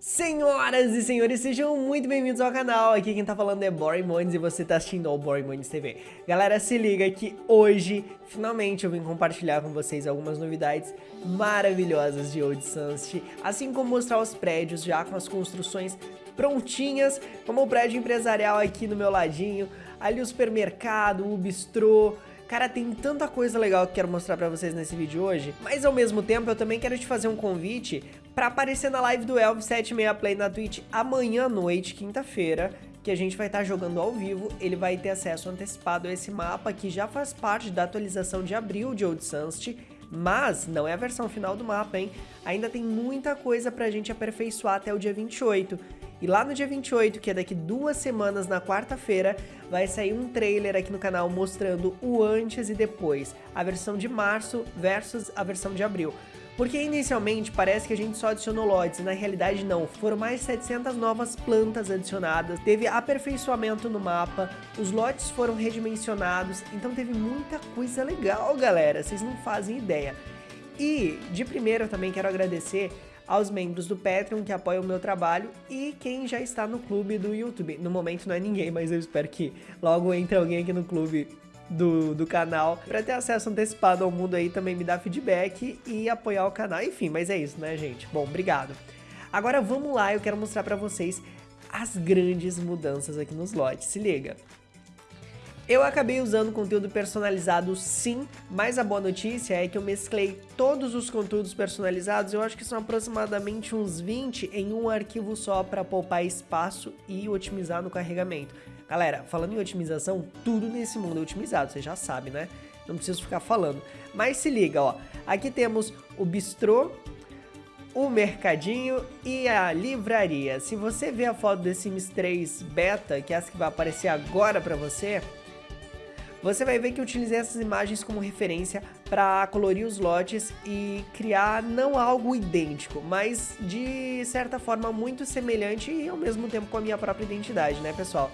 Senhoras e senhores, sejam muito bem-vindos ao canal. Aqui quem tá falando é Boring Mones e você tá assistindo ao Boring Mones TV. Galera, se liga que hoje, finalmente, eu vim compartilhar com vocês algumas novidades maravilhosas de Old Sunset, assim como mostrar os prédios já com as construções prontinhas, como o prédio empresarial aqui no meu ladinho, ali o supermercado, o bistrô, Cara, tem tanta coisa legal que quero mostrar pra vocês nesse vídeo hoje, mas ao mesmo tempo eu também quero te fazer um convite pra aparecer na live do Elvis 76 Play na Twitch amanhã à noite, quinta-feira, que a gente vai estar tá jogando ao vivo, ele vai ter acesso antecipado a esse mapa que já faz parte da atualização de abril de Old Sunset, mas não é a versão final do mapa, hein? Ainda tem muita coisa pra gente aperfeiçoar até o dia 28. E lá no dia 28, que é daqui duas semanas, na quarta-feira, vai sair um trailer aqui no canal mostrando o antes e depois, a versão de março versus a versão de abril. Porque inicialmente parece que a gente só adicionou lotes, na realidade não, foram mais 700 novas plantas adicionadas, teve aperfeiçoamento no mapa, os lotes foram redimensionados, então teve muita coisa legal galera, vocês não fazem ideia. E de primeiro eu também quero agradecer aos membros do Patreon que apoiam o meu trabalho e quem já está no clube do YouTube. No momento não é ninguém, mas eu espero que logo entre alguém aqui no clube do, do canal para ter acesso antecipado ao mundo aí também me dar feedback e apoiar o canal. Enfim, mas é isso, né, gente? Bom, obrigado. Agora vamos lá, eu quero mostrar para vocês as grandes mudanças aqui nos lotes. Se liga. Eu acabei usando conteúdo personalizado sim, mas a boa notícia é que eu mesclei todos os conteúdos personalizados, eu acho que são aproximadamente uns 20 em um arquivo só para poupar espaço e otimizar no carregamento. Galera, falando em otimização, tudo nesse mundo é otimizado, você já sabe, né? Não preciso ficar falando. Mas se liga, ó, aqui temos o bistrô, o mercadinho e a livraria. Se você ver a foto do Sims 3 Beta, que é essa que vai aparecer agora para você, você vai ver que eu utilizei essas imagens como referência para colorir os lotes e criar não algo idêntico, mas de certa forma muito semelhante e ao mesmo tempo com a minha própria identidade, né pessoal?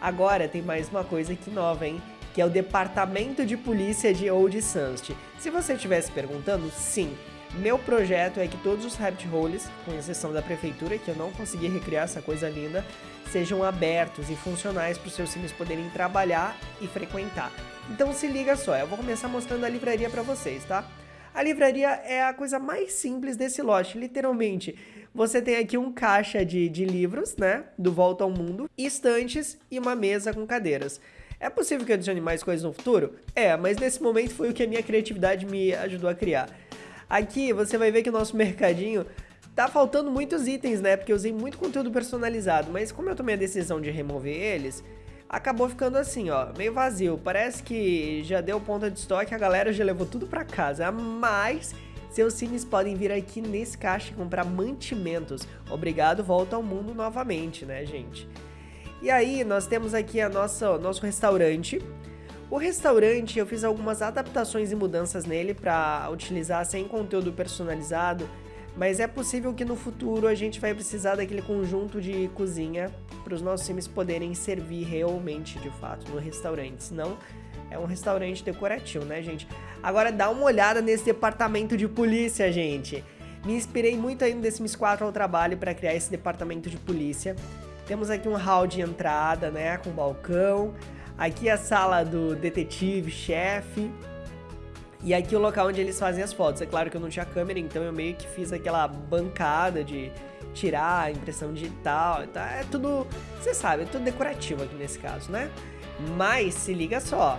Agora tem mais uma coisa aqui nova, hein? Que é o Departamento de Polícia de Old Sunset. Se você estivesse perguntando, sim, meu projeto é que todos os rabbit holes, com exceção da prefeitura, que eu não consegui recriar essa coisa linda, sejam abertos e funcionais para os seus sims poderem trabalhar e frequentar. Então se liga só, eu vou começar mostrando a livraria para vocês, tá? A livraria é a coisa mais simples desse lote, literalmente. Você tem aqui um caixa de, de livros, né, do Volta ao Mundo, estantes e uma mesa com cadeiras. É possível que eu adicione mais coisas no futuro? É, mas nesse momento foi o que a minha criatividade me ajudou a criar. Aqui você vai ver que o nosso mercadinho tá faltando muitos itens, né? Porque eu usei muito conteúdo personalizado, mas como eu tomei a decisão de remover eles, acabou ficando assim, ó, meio vazio. Parece que já deu ponta de estoque, a galera já levou tudo pra casa, mas seus sims podem vir aqui nesse caixa e comprar mantimentos. Obrigado, volta ao mundo novamente, né, gente? E aí, nós temos aqui a nossa, nosso restaurante, o restaurante, eu fiz algumas adaptações e mudanças nele para utilizar sem conteúdo personalizado, mas é possível que no futuro a gente vai precisar daquele conjunto de cozinha para os nossos sims poderem servir realmente, de fato, no restaurante, senão é um restaurante decorativo, né, gente? Agora dá uma olhada nesse departamento de polícia, gente. Me inspirei muito aí no The Sims 4 ao trabalho para criar esse departamento de polícia. Temos aqui um hall de entrada, né, com balcão. Aqui é a sala do detetive, chefe. E aqui é o local onde eles fazem as fotos. É claro que eu não tinha câmera, então eu meio que fiz aquela bancada de tirar a impressão digital. Então é tudo, você sabe, é tudo decorativo aqui nesse caso, né? Mas se liga só,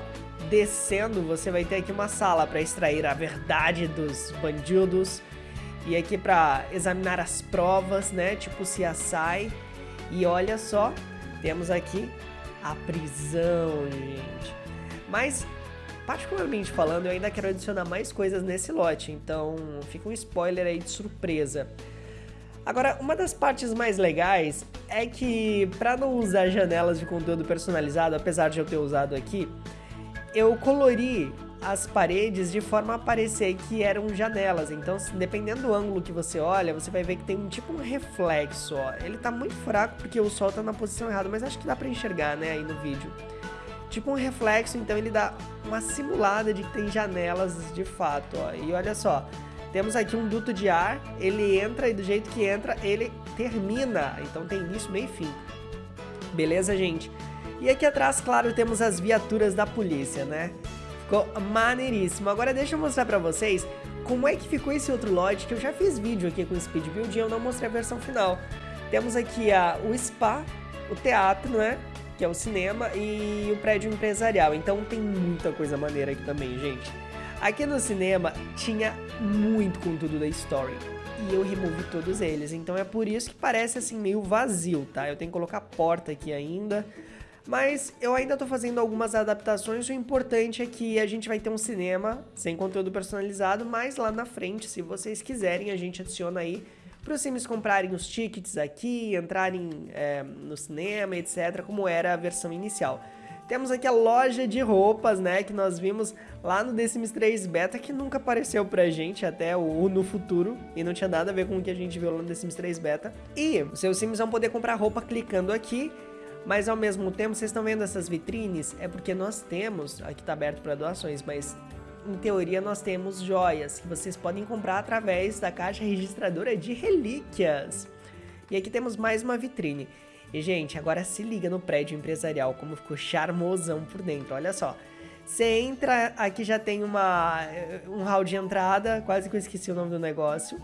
descendo você vai ter aqui uma sala para extrair a verdade dos bandidos e aqui para examinar as provas, né? Tipo CSI. E olha só, temos aqui a prisão, gente. Mas, particularmente falando, eu ainda quero adicionar mais coisas nesse lote, então fica um spoiler aí de surpresa. Agora, uma das partes mais legais é que, para não usar janelas de conteúdo personalizado, apesar de eu ter usado aqui, eu colori as paredes de forma a parecer que eram janelas. Então, dependendo do ângulo que você olha, você vai ver que tem um tipo um reflexo, ó. Ele tá muito fraco porque o sol tá na posição errada, mas acho que dá pra enxergar, né, aí no vídeo. Tipo um reflexo, então ele dá uma simulada de que tem janelas de fato, ó. E olha só, Temos aqui um duto de ar, ele entra e do jeito que entra, ele termina. Então tem início, meio e fim. Beleza, gente? E aqui atrás, claro, temos as viaturas da polícia, né? Ficou maneiríssimo. Agora deixa eu mostrar pra vocês como é que ficou esse outro lote, que eu já fiz vídeo aqui com o Speed Build e eu não mostrei a versão final. Temos aqui a, o spa, o teatro, né? Que é o cinema e o prédio empresarial. Então tem muita coisa maneira aqui também, gente. Aqui no cinema tinha muito conteúdo da Story. E eu removi todos eles. Então é por isso que parece assim meio vazio, tá? Eu tenho que colocar porta aqui ainda. Mas eu ainda tô fazendo algumas adaptações, o importante é que a gente vai ter um cinema sem conteúdo personalizado, mas lá na frente, se vocês quiserem, a gente adiciona aí para os sims comprarem os tickets aqui, entrarem é, no cinema, etc, como era a versão inicial. Temos aqui a loja de roupas, né, que nós vimos lá no The Sims 3 Beta, que nunca apareceu pra gente até o no futuro, e não tinha nada a ver com o que a gente viu lá no The Sims 3 Beta. E os seus sims vão poder comprar roupa clicando aqui, mas ao mesmo tempo, vocês estão vendo essas vitrines? É porque nós temos, aqui está aberto para doações, mas em teoria nós temos joias que vocês podem comprar através da caixa registradora de relíquias. E aqui temos mais uma vitrine. E gente, agora se liga no prédio empresarial, como ficou charmosão por dentro, olha só. Você entra, aqui já tem uma, um hall de entrada, quase que eu esqueci o nome do negócio.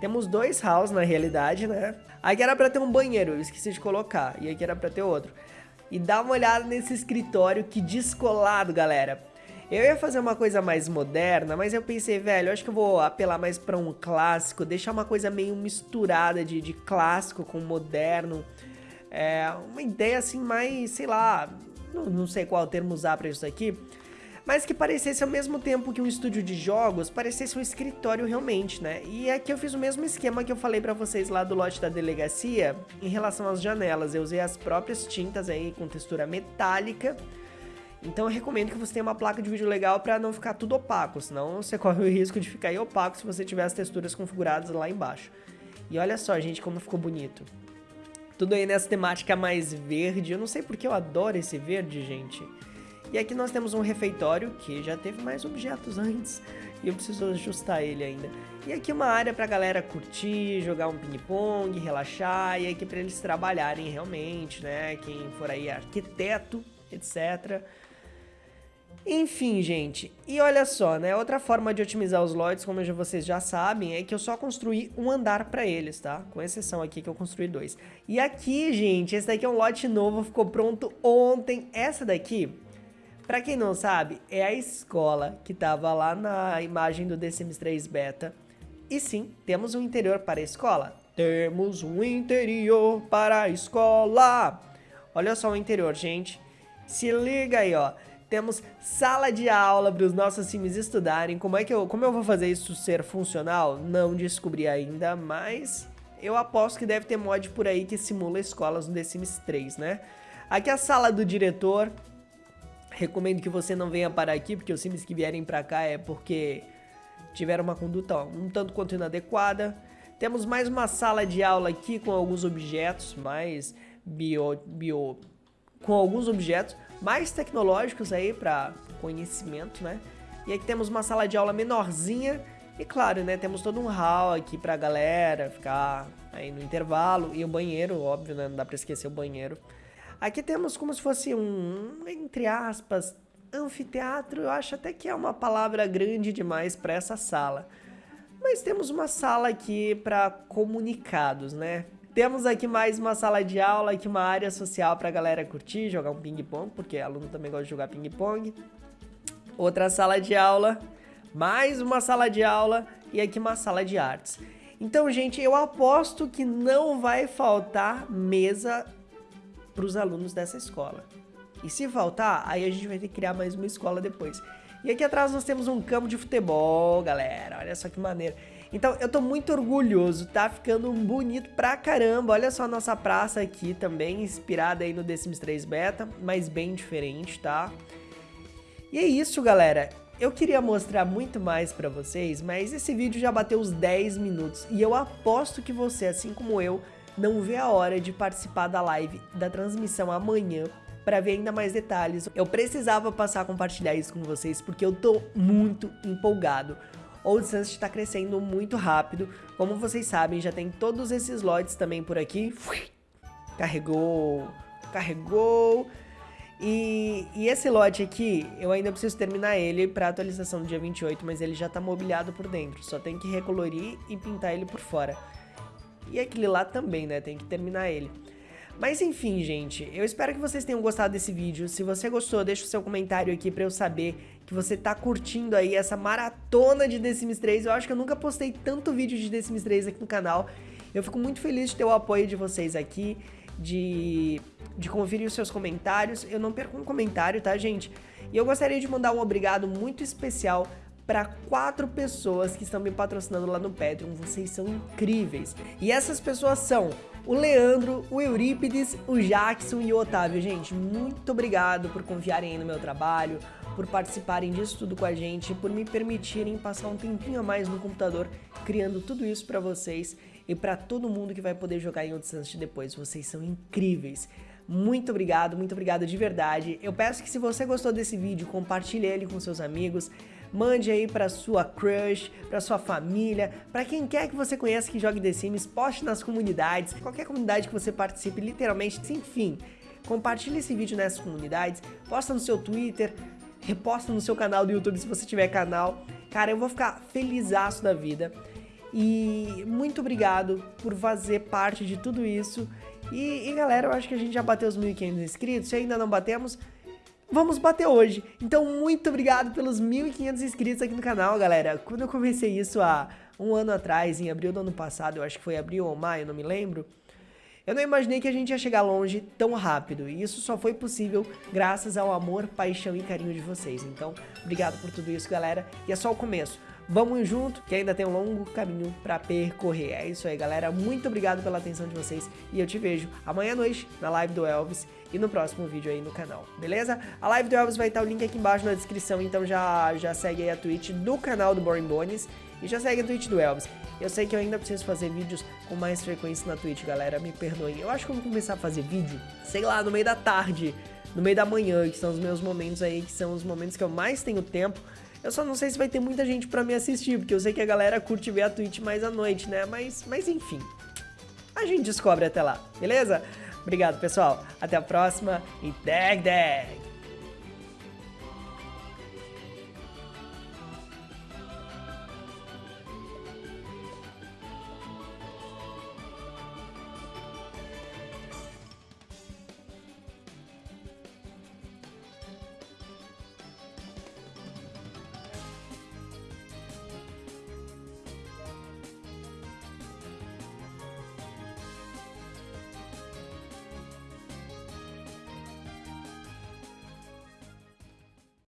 Temos dois halls na realidade, né? Aqui era pra ter um banheiro, eu esqueci de colocar. E aqui era pra ter outro. E dá uma olhada nesse escritório, que descolado, galera. Eu ia fazer uma coisa mais moderna, mas eu pensei, velho, acho que eu vou apelar mais pra um clássico, deixar uma coisa meio misturada de, de clássico com moderno. É, uma ideia assim mais, sei lá, não, não sei qual termo usar pra isso aqui, mas que parecesse ao mesmo tempo que um estúdio de jogos, parecesse um escritório realmente, né? E aqui eu fiz o mesmo esquema que eu falei pra vocês lá do lote da delegacia em relação às janelas. Eu usei as próprias tintas aí com textura metálica. Então eu recomendo que você tenha uma placa de vídeo legal para não ficar tudo opaco, senão você corre o risco de ficar opaco se você tiver as texturas configuradas lá embaixo. E olha só, gente, como ficou bonito. Tudo aí nessa temática mais verde. Eu não sei porque eu adoro esse verde, gente. E aqui nós temos um refeitório que já teve mais objetos antes e eu preciso ajustar ele ainda. E aqui uma área pra galera curtir, jogar um ping-pong, relaxar e aqui pra eles trabalharem realmente, né? Quem for aí arquiteto, etc. Enfim, gente, e olha só, né, outra forma de otimizar os lotes, como vocês já sabem, é que eu só construí um andar pra eles, tá? Com exceção aqui que eu construí dois. E aqui, gente, esse daqui é um lote novo, ficou pronto ontem. Essa daqui Pra quem não sabe, é a escola que tava lá na imagem do The Sims 3 Beta. E sim, temos um interior para a escola. Temos um interior para a escola. Olha só o interior, gente. Se liga aí, ó. Temos sala de aula para os nossos sims estudarem. Como é que eu, como eu vou fazer isso ser funcional? Não descobri ainda, mas eu aposto que deve ter mod por aí que simula escolas no The Sims 3, né? Aqui é a sala do diretor, Recomendo que você não venha para aqui, porque os sims que vierem para cá é porque tiveram uma conduta um tanto quanto inadequada. Temos mais uma sala de aula aqui com alguns objetos mais bio, bio com alguns objetos mais tecnológicos aí para conhecimento, né? E aqui temos uma sala de aula menorzinha e claro, né, temos todo um hall aqui pra galera ficar aí no intervalo e o banheiro, óbvio, né, não dá pra esquecer o banheiro. Aqui temos como se fosse um, entre aspas, anfiteatro. Eu acho até que é uma palavra grande demais para essa sala. Mas temos uma sala aqui para comunicados, né? Temos aqui mais uma sala de aula, aqui uma área social para a galera curtir, jogar um ping-pong, porque aluno também gosta de jogar ping-pong. Outra sala de aula, mais uma sala de aula e aqui uma sala de artes. Então, gente, eu aposto que não vai faltar mesa para os alunos dessa escola. E se faltar, aí a gente vai ter que criar mais uma escola depois. E aqui atrás nós temos um campo de futebol, galera. Olha só que maneiro. Então, eu tô muito orgulhoso, tá ficando bonito pra caramba. Olha só a nossa praça aqui também, inspirada aí no The Sims 3 Beta, mas bem diferente, tá? E é isso, galera. Eu queria mostrar muito mais pra vocês, mas esse vídeo já bateu os 10 minutos. E eu aposto que você, assim como eu, não vê a hora de participar da live da transmissão amanhã para ver ainda mais detalhes. Eu precisava passar a compartilhar isso com vocês porque eu tô muito empolgado. Old Sunset está crescendo muito rápido. Como vocês sabem, já tem todos esses lotes também por aqui. Carregou, carregou. E, e, esse lote aqui, eu ainda preciso terminar ele para atualização do dia 28, mas ele já tá mobiliado por dentro. Só tem que recolorir e pintar ele por fora. E aquele lá também, né? Tem que terminar ele. Mas enfim, gente, eu espero que vocês tenham gostado desse vídeo. Se você gostou, deixa o seu comentário aqui pra eu saber que você tá curtindo aí essa maratona de The Sims 3. Eu acho que eu nunca postei tanto vídeo de The Sims 3 aqui no canal. Eu fico muito feliz de ter o apoio de vocês aqui, de, de conferir os seus comentários. Eu não perco um comentário, tá, gente? E eu gostaria de mandar um obrigado muito especial para quatro pessoas que estão me patrocinando lá no Patreon. Vocês são incríveis. E essas pessoas são o Leandro, o Eurípides, o Jackson e o Otávio. Gente, muito obrigado por confiarem aí no meu trabalho, por participarem disso tudo com a gente, por me permitirem passar um tempinho a mais no computador criando tudo isso para vocês e para todo mundo que vai poder jogar em Sunset depois. Vocês são incríveis. Muito obrigado, muito obrigado de verdade. Eu peço que se você gostou desse vídeo, compartilhe ele com seus amigos. Mande aí pra sua crush, pra sua família, pra quem quer que você conheça que jogue The Sims, poste nas comunidades, qualquer comunidade que você participe, literalmente, enfim. Compartilhe esse vídeo nessas comunidades, posta no seu Twitter, reposta no seu canal do YouTube se você tiver canal. Cara, eu vou ficar felizaço da vida. E muito obrigado por fazer parte de tudo isso. E, e galera, eu acho que a gente já bateu os 1.500 inscritos. Se ainda não batemos, vamos bater hoje. Então, muito obrigado pelos 1.500 inscritos aqui no canal, galera. Quando eu comecei isso há um ano atrás, em abril do ano passado, eu acho que foi abril ou maio, não me lembro, eu não imaginei que a gente ia chegar longe tão rápido, e isso só foi possível graças ao amor, paixão e carinho de vocês. Então, obrigado por tudo isso, galera, e é só o começo. Vamos junto, que ainda tem um longo caminho para percorrer. É isso aí, galera. Muito obrigado pela atenção de vocês e eu te vejo amanhã à noite na live do Elvis e no próximo vídeo aí no canal, beleza? A live do Elvis vai estar o link aqui embaixo na descrição, então já, já segue aí a Twitch do canal do Boring Bones e já segue a Twitch do Elvis. Eu sei que eu ainda preciso fazer vídeos com mais frequência na Twitch, galera, me perdoem. Eu acho que eu vou começar a fazer vídeo, sei lá, no meio da tarde, no meio da manhã, que são os meus momentos aí, que são os momentos que eu mais tenho tempo eu só não sei se vai ter muita gente pra me assistir, porque eu sei que a galera curte ver a Twitch mais à noite, né? Mas, mas enfim, a gente descobre até lá, beleza? Obrigado, pessoal. Até a próxima e dag dag!